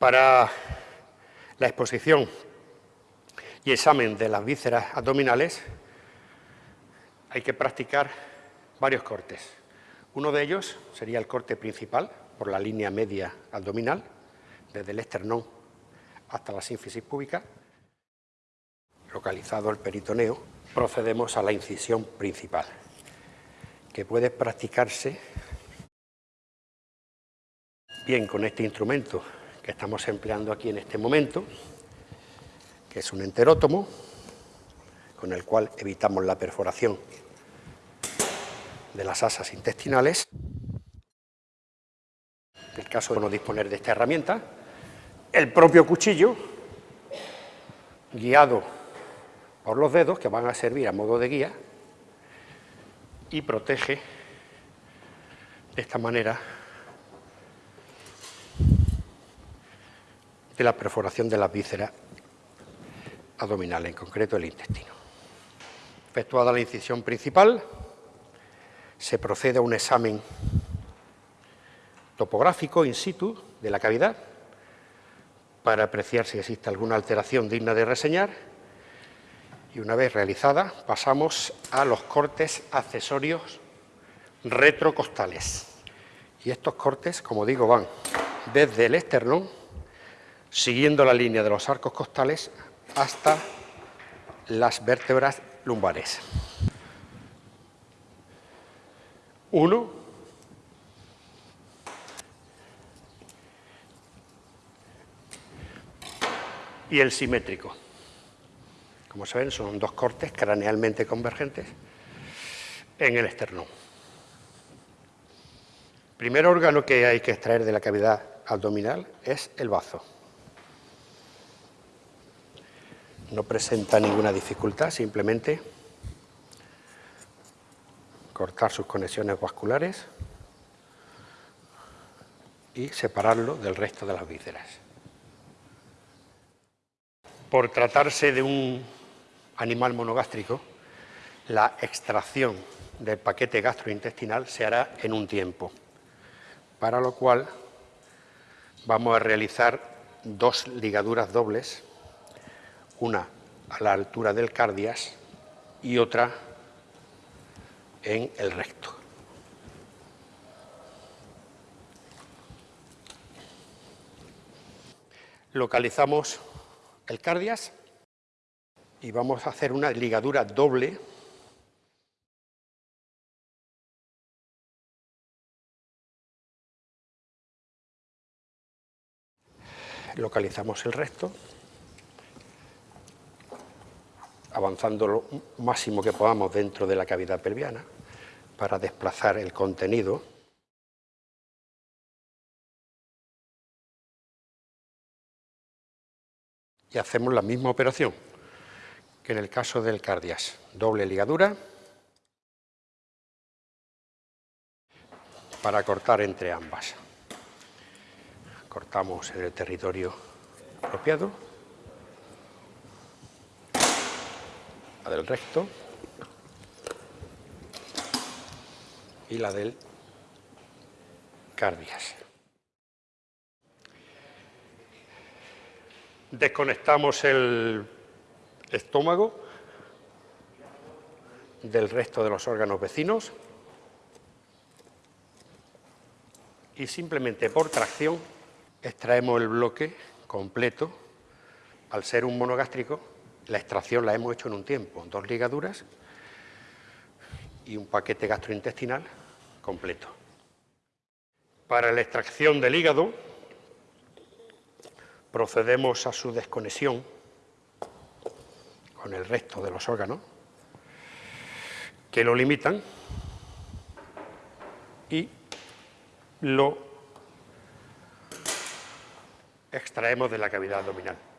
Para la exposición y examen de las vísceras abdominales hay que practicar varios cortes. Uno de ellos sería el corte principal por la línea media abdominal, desde el esternón hasta la sínfisis púbica, localizado el peritoneo, procedemos a la incisión principal, que puede practicarse bien con este instrumento que estamos empleando aquí en este momento, que es un enterótomo, con el cual evitamos la perforación de las asas intestinales. En el caso de no disponer de esta herramienta, el propio cuchillo, guiado por los dedos, que van a servir a modo de guía, y protege de esta manera la perforación de las vísceras abdominales, en concreto el intestino. Efectuada la incisión principal, se procede a un examen topográfico in situ de la cavidad para apreciar si existe alguna alteración digna de reseñar y una vez realizada pasamos a los cortes accesorios retrocostales. Y estos cortes, como digo, van desde el esternón, siguiendo la línea de los arcos costales hasta las vértebras lumbares. Uno, y el simétrico. Como saben, son dos cortes cranealmente convergentes en el esternón. El primer órgano que hay que extraer de la cavidad abdominal es el bazo. No presenta ninguna dificultad, simplemente cortar sus conexiones vasculares y separarlo del resto de las vísceras. Por tratarse de un animal monogástrico, la extracción del paquete gastrointestinal se hará en un tiempo, para lo cual vamos a realizar dos ligaduras dobles, una a la altura del cardias y otra en el recto. Localizamos el cardias y vamos a hacer una ligadura doble localizamos el recto avanzando lo máximo que podamos dentro de la cavidad pelviana para desplazar el contenido. Y hacemos la misma operación que en el caso del cardias. Doble ligadura para cortar entre ambas. Cortamos en el territorio apropiado. Del recto y la del cardias. Desconectamos el estómago del resto de los órganos vecinos y simplemente por tracción extraemos el bloque completo. Al ser un monogástrico, la extracción la hemos hecho en un tiempo, dos ligaduras y un paquete gastrointestinal completo. Para la extracción del hígado procedemos a su desconexión con el resto de los órganos que lo limitan y lo extraemos de la cavidad abdominal.